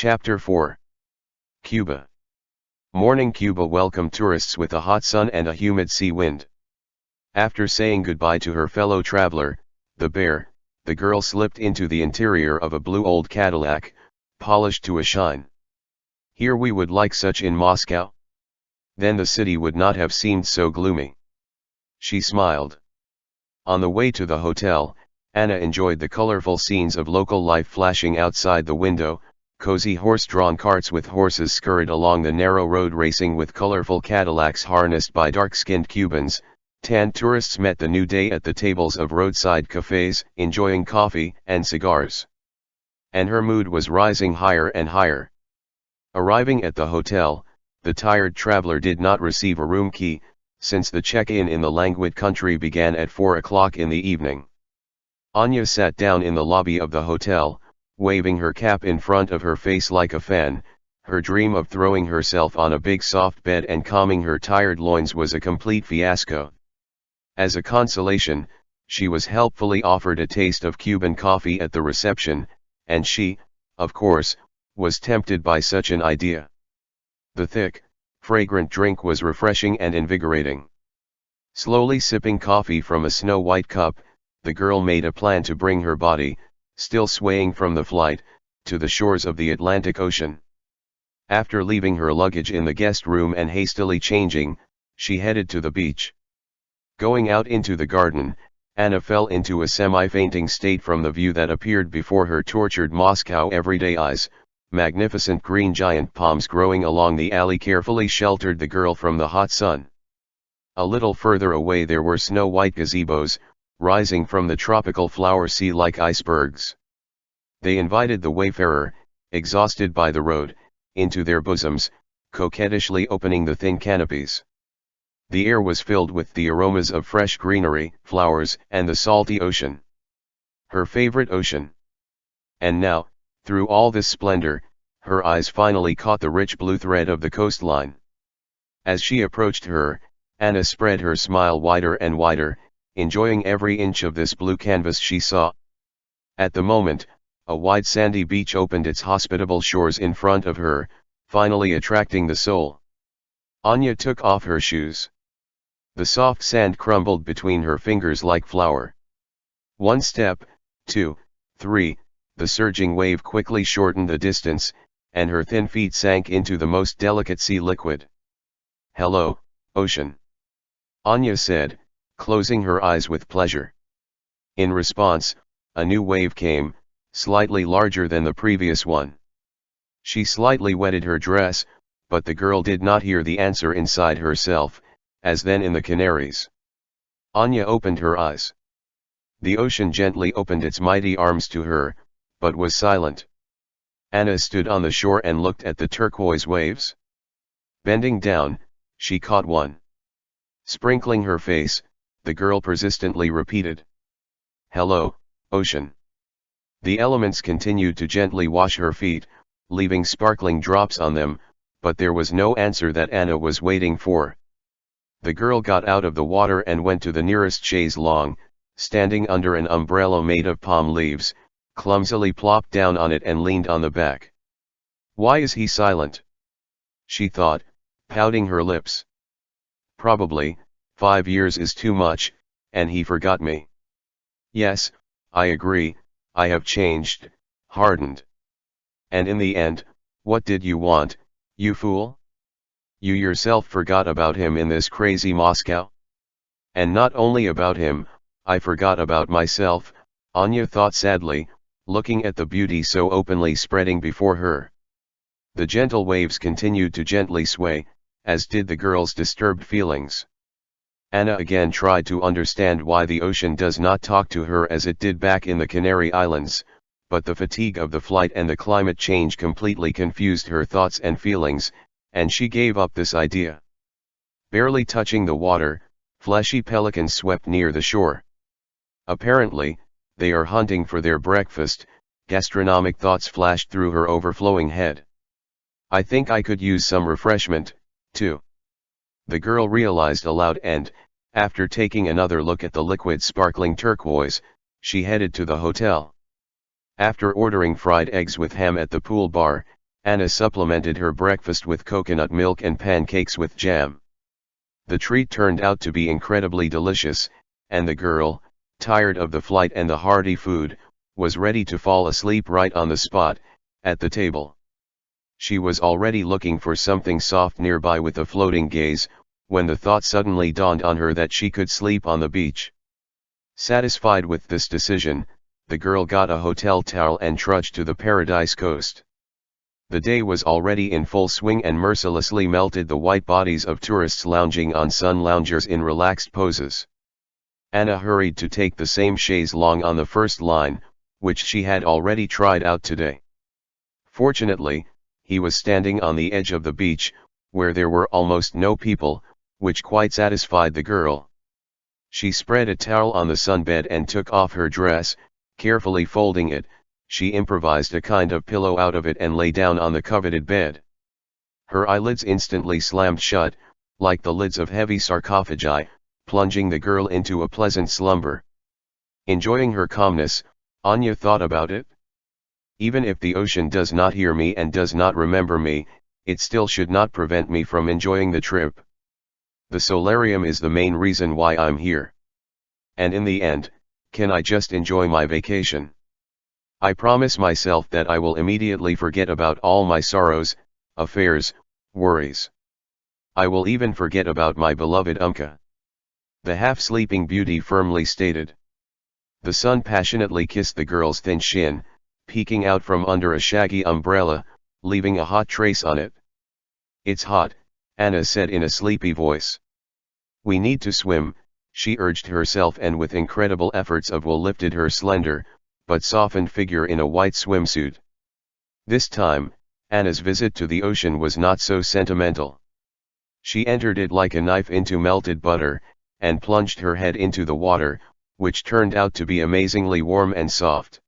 Chapter 4 Cuba Morning Cuba welcomed tourists with a hot sun and a humid sea wind. After saying goodbye to her fellow traveler, the bear, the girl slipped into the interior of a blue old Cadillac, polished to a shine. Here we would like such in Moscow? Then the city would not have seemed so gloomy. She smiled. On the way to the hotel, Anna enjoyed the colorful scenes of local life flashing outside the window, cozy horse-drawn carts with horses scurried along the narrow road racing with colorful Cadillacs harnessed by dark-skinned Cubans, tan tourists met the new day at the tables of roadside cafes, enjoying coffee and cigars. And her mood was rising higher and higher. Arriving at the hotel, the tired traveler did not receive a room key, since the check-in in the languid country began at 4 o'clock in the evening. Anya sat down in the lobby of the hotel, waving her cap in front of her face like a fan, her dream of throwing herself on a big soft bed and calming her tired loins was a complete fiasco. As a consolation, she was helpfully offered a taste of Cuban coffee at the reception, and she, of course, was tempted by such an idea. The thick, fragrant drink was refreshing and invigorating. Slowly sipping coffee from a snow-white cup, the girl made a plan to bring her body, still swaying from the flight, to the shores of the Atlantic Ocean. After leaving her luggage in the guest room and hastily changing, she headed to the beach. Going out into the garden, Anna fell into a semi-fainting state from the view that appeared before her tortured Moscow everyday eyes, magnificent green giant palms growing along the alley carefully sheltered the girl from the hot sun. A little further away there were snow-white gazebos, rising from the tropical flower sea like icebergs. They invited the wayfarer, exhausted by the road, into their bosoms, coquettishly opening the thin canopies. The air was filled with the aromas of fresh greenery, flowers, and the salty ocean. Her favorite ocean. And now, through all this splendor, her eyes finally caught the rich blue thread of the coastline. As she approached her, Anna spread her smile wider and wider, enjoying every inch of this blue canvas she saw. At the moment, a wide sandy beach opened its hospitable shores in front of her, finally attracting the soul. Anya took off her shoes. The soft sand crumbled between her fingers like flour. One step, two, three, the surging wave quickly shortened the distance, and her thin feet sank into the most delicate sea liquid. Hello, ocean. Anya said, closing her eyes with pleasure. In response, a new wave came, slightly larger than the previous one. She slightly wetted her dress, but the girl did not hear the answer inside herself, as then in the Canaries. Anya opened her eyes. The ocean gently opened its mighty arms to her, but was silent. Anna stood on the shore and looked at the turquoise waves. Bending down, she caught one. Sprinkling her face, the girl persistently repeated. Hello, ocean. The elements continued to gently wash her feet, leaving sparkling drops on them, but there was no answer that Anna was waiting for. The girl got out of the water and went to the nearest chaise longue, standing under an umbrella made of palm leaves, clumsily plopped down on it and leaned on the back. Why is he silent? She thought, pouting her lips. Probably, Five years is too much, and he forgot me. Yes, I agree, I have changed, hardened. And in the end, what did you want, you fool? You yourself forgot about him in this crazy Moscow? And not only about him, I forgot about myself, Anya thought sadly, looking at the beauty so openly spreading before her. The gentle waves continued to gently sway, as did the girl's disturbed feelings. Anna again tried to understand why the ocean does not talk to her as it did back in the Canary Islands, but the fatigue of the flight and the climate change completely confused her thoughts and feelings, and she gave up this idea. Barely touching the water, fleshy pelicans swept near the shore. Apparently, they are hunting for their breakfast, gastronomic thoughts flashed through her overflowing head. I think I could use some refreshment, too the girl realized aloud and, after taking another look at the liquid sparkling turquoise, she headed to the hotel. After ordering fried eggs with ham at the pool bar, Anna supplemented her breakfast with coconut milk and pancakes with jam. The treat turned out to be incredibly delicious, and the girl, tired of the flight and the hearty food, was ready to fall asleep right on the spot, at the table. She was already looking for something soft nearby with a floating gaze, when the thought suddenly dawned on her that she could sleep on the beach. Satisfied with this decision, the girl got a hotel towel and trudged to the Paradise Coast. The day was already in full swing and mercilessly melted the white bodies of tourists lounging on sun loungers in relaxed poses. Anna hurried to take the same chaise longue on the first line, which she had already tried out today. Fortunately, he was standing on the edge of the beach, where there were almost no people, which quite satisfied the girl. She spread a towel on the sunbed and took off her dress, carefully folding it, she improvised a kind of pillow out of it and lay down on the coveted bed. Her eyelids instantly slammed shut, like the lids of heavy sarcophagi, plunging the girl into a pleasant slumber. Enjoying her calmness, Anya thought about it. Even if the ocean does not hear me and does not remember me, it still should not prevent me from enjoying the trip. The solarium is the main reason why I'm here. And in the end, can I just enjoy my vacation? I promise myself that I will immediately forget about all my sorrows, affairs, worries. I will even forget about my beloved Umka. The half-sleeping beauty firmly stated. The sun passionately kissed the girl's thin shin, peeking out from under a shaggy umbrella, leaving a hot trace on it. It's hot, Anna said in a sleepy voice. We need to swim, she urged herself and with incredible efforts of will lifted her slender, but softened figure in a white swimsuit. This time, Anna's visit to the ocean was not so sentimental. She entered it like a knife into melted butter, and plunged her head into the water, which turned out to be amazingly warm and soft.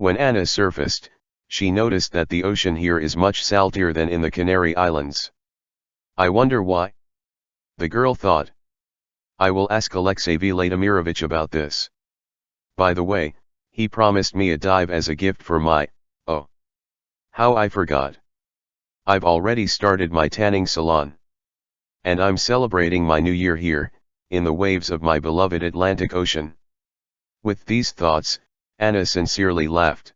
When Anna surfaced, she noticed that the ocean here is much saltier than in the Canary Islands. I wonder why? The girl thought. I will ask Alexey Vladimirovich about this. By the way, he promised me a dive as a gift for my, oh. How I forgot. I've already started my tanning salon. And I'm celebrating my new year here, in the waves of my beloved Atlantic Ocean. With these thoughts, Anna sincerely laughed.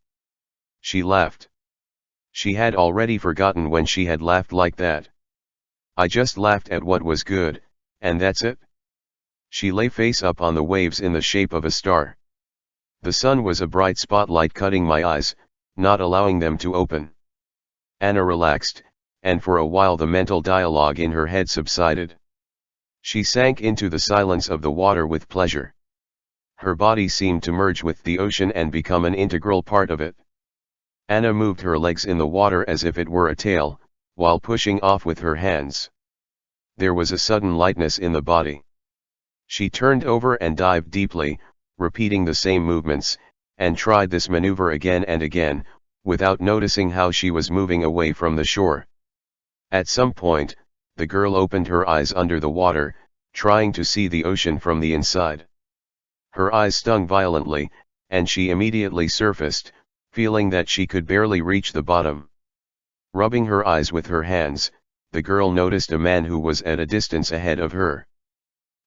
She laughed. She had already forgotten when she had laughed like that. I just laughed at what was good, and that's it. She lay face up on the waves in the shape of a star. The sun was a bright spotlight cutting my eyes, not allowing them to open. Anna relaxed, and for a while the mental dialogue in her head subsided. She sank into the silence of the water with pleasure. Her body seemed to merge with the ocean and become an integral part of it. Anna moved her legs in the water as if it were a tail, while pushing off with her hands. There was a sudden lightness in the body. She turned over and dived deeply, repeating the same movements, and tried this maneuver again and again, without noticing how she was moving away from the shore. At some point, the girl opened her eyes under the water, trying to see the ocean from the inside. Her eyes stung violently, and she immediately surfaced, feeling that she could barely reach the bottom. Rubbing her eyes with her hands, the girl noticed a man who was at a distance ahead of her.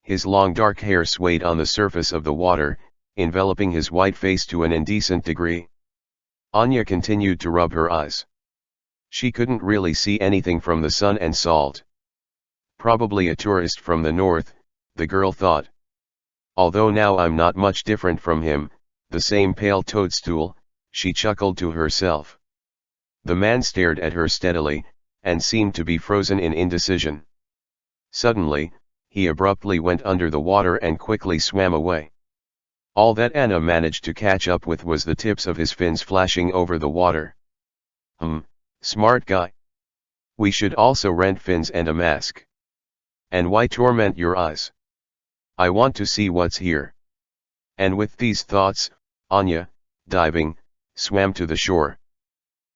His long dark hair swayed on the surface of the water, enveloping his white face to an indecent degree. Anya continued to rub her eyes. She couldn't really see anything from the sun and salt. Probably a tourist from the north, the girl thought. Although now I'm not much different from him, the same pale toadstool, she chuckled to herself. The man stared at her steadily, and seemed to be frozen in indecision. Suddenly, he abruptly went under the water and quickly swam away. All that Anna managed to catch up with was the tips of his fins flashing over the water. Hmm, smart guy. We should also rent fins and a mask. And why torment your eyes? I want to see what's here. And with these thoughts, Anya, diving, swam to the shore.